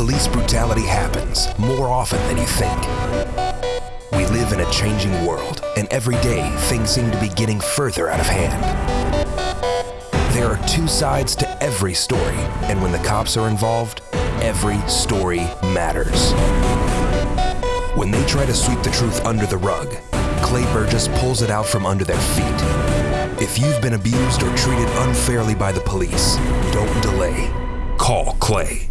Police brutality happens more often than you think. We live in a changing world, and every day things seem to be getting further out of hand. There are two sides to every story, and when the cops are involved, every story matters. When they try to sweep the truth under the rug, Clay Burgess pulls it out from under their feet. If you've been abused or treated unfairly by the police, don't delay. Call Clay.